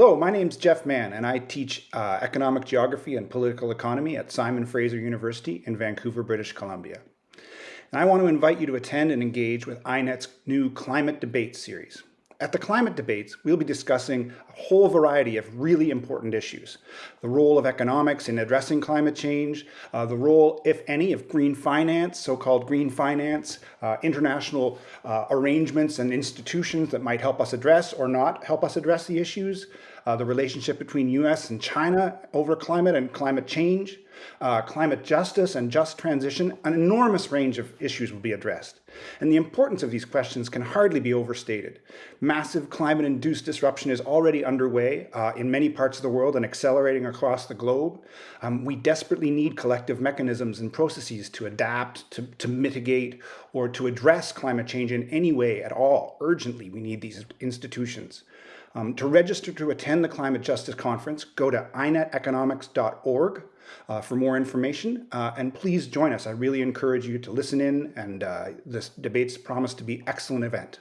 Hello, my name is Geoff Mann, and I teach uh, economic geography and political economy at Simon Fraser University in Vancouver, British Columbia. And I want to invite you to attend and engage with INET's new Climate Debate series. At the climate debates, we'll be discussing a whole variety of really important issues. The role of economics in addressing climate change, uh, the role, if any, of green finance, so-called green finance, uh, international uh, arrangements and institutions that might help us address or not help us address the issues, uh, the relationship between US and China over climate and climate change, uh, climate justice and just transition, an enormous range of issues will be addressed. And the importance of these questions can hardly be overstated. Massive climate-induced disruption is already underway uh, in many parts of the world and accelerating across the globe. Um, we desperately need collective mechanisms and processes to adapt, to, to mitigate, or to address climate change in any way at all. Urgently, we need these institutions. Um, to register to attend the Climate Justice Conference, go to ineteconomics.org uh, for more information. Uh, and please join us. I really encourage you to listen in, and uh, this debates promised to be excellent event.